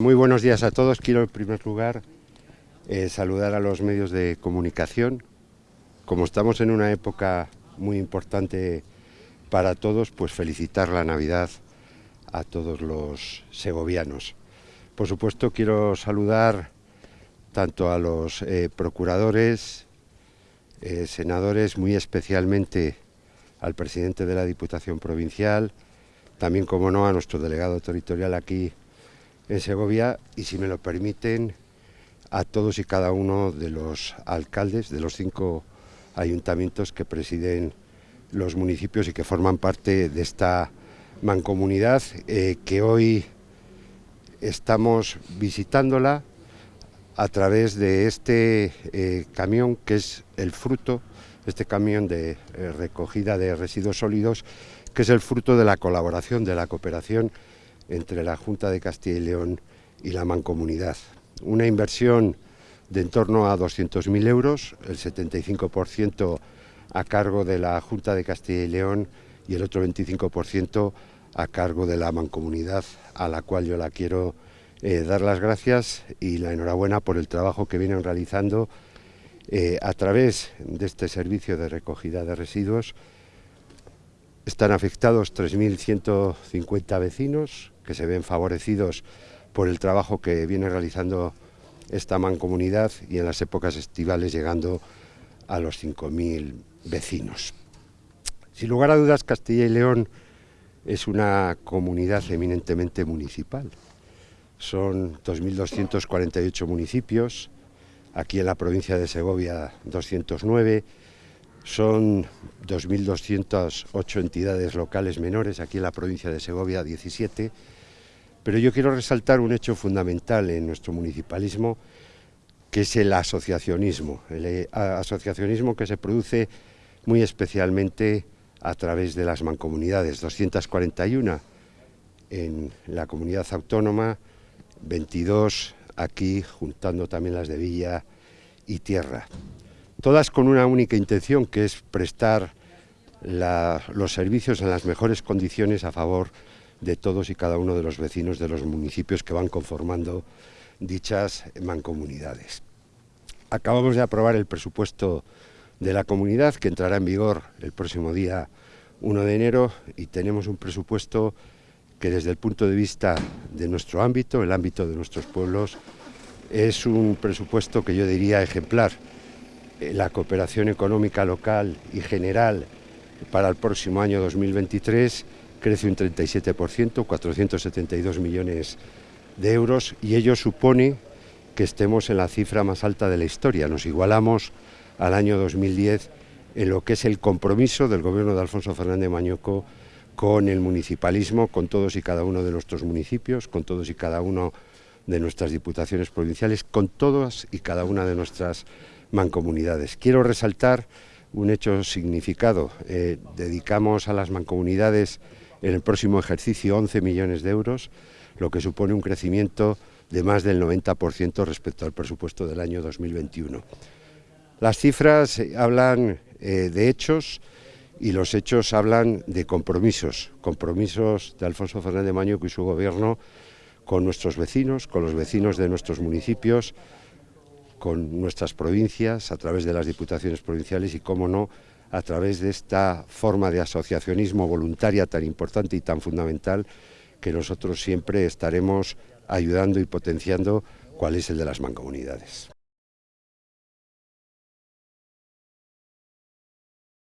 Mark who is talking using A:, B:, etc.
A: Muy buenos días a todos. Quiero en primer lugar eh, saludar a los medios de comunicación. Como estamos en una época muy importante para todos, pues felicitar la Navidad a todos los segovianos. Por supuesto quiero saludar tanto a los eh, procuradores, eh, senadores, muy especialmente al presidente de la Diputación Provincial, también, como no, a nuestro delegado territorial aquí en Segovia y, si me lo permiten, a todos y cada uno de los alcaldes de los cinco ayuntamientos que presiden los municipios y que forman parte de esta mancomunidad eh, que hoy estamos visitándola a través de este eh, camión que es el fruto, este camión de eh, recogida de residuos sólidos, que es el fruto de la colaboración, de la cooperación entre la Junta de Castilla y León y la Mancomunidad. Una inversión de en torno a 200.000 euros, el 75% a cargo de la Junta de Castilla y León y el otro 25% a cargo de la Mancomunidad, a la cual yo la quiero eh, dar las gracias y la enhorabuena por el trabajo que vienen realizando eh, a través de este servicio de recogida de residuos. Están afectados 3.150 vecinos, que se ven favorecidos por el trabajo que viene realizando esta mancomunidad y en las épocas estivales llegando a los 5.000 vecinos. Sin lugar a dudas, Castilla y León es una comunidad eminentemente municipal. Son 2.248 municipios, aquí en la provincia de Segovia 209, son 2.208 entidades locales menores, aquí en la provincia de Segovia 17, pero yo quiero resaltar un hecho fundamental en nuestro municipalismo, que es el asociacionismo, el eh, asociacionismo que se produce muy especialmente a través de las mancomunidades, 241 en la comunidad autónoma, 22 aquí, juntando también las de Villa y Tierra. Todas con una única intención, que es prestar los servicios en las mejores condiciones a favor de todos y cada uno de los vecinos de los municipios que van conformando dichas mancomunidades. Acabamos de aprobar el presupuesto de la comunidad que entrará en vigor el próximo día 1 de enero y tenemos un presupuesto que desde el punto de vista de nuestro ámbito, el ámbito de nuestros pueblos, es un presupuesto que yo diría ejemplar. Eh, la cooperación económica local y general para el próximo año 2023 crece un 37%, 472 millones de euros, y ello supone que estemos en la cifra más alta de la historia. Nos igualamos al año 2010 en lo que es el compromiso del gobierno de Alfonso Fernández Mañoco con el municipalismo, con todos y cada uno de nuestros municipios, con todos y cada uno de nuestras diputaciones provinciales, con todas y cada una de nuestras mancomunidades. Quiero resaltar un hecho significado. Eh, dedicamos a las mancomunidades en el próximo ejercicio 11 millones de euros, lo que supone un crecimiento de más del 90% respecto al presupuesto del año 2021. Las cifras hablan eh, de hechos y los hechos hablan de compromisos, compromisos de Alfonso Fernández Maño y su gobierno con nuestros vecinos, con los vecinos de nuestros municipios, con nuestras provincias, a través de las diputaciones provinciales y, cómo no, a través de esta forma de asociacionismo voluntaria tan importante y tan fundamental que nosotros siempre estaremos ayudando y potenciando cuál es el de las mancomunidades.